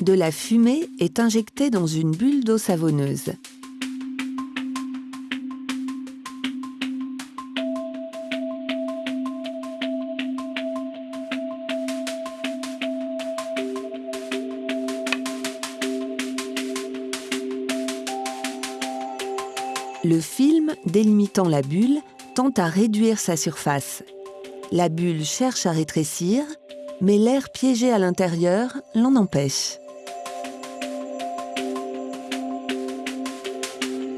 de la fumée est injectée dans une bulle d'eau savonneuse. Le film, délimitant la bulle, tente à réduire sa surface. La bulle cherche à rétrécir, mais l'air piégé à l'intérieur l'en empêche.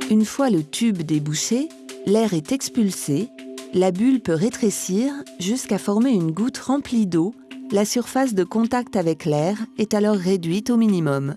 Une fois le tube débouché, l'air est expulsé, la bulle peut rétrécir jusqu'à former une goutte remplie d'eau, la surface de contact avec l'air est alors réduite au minimum.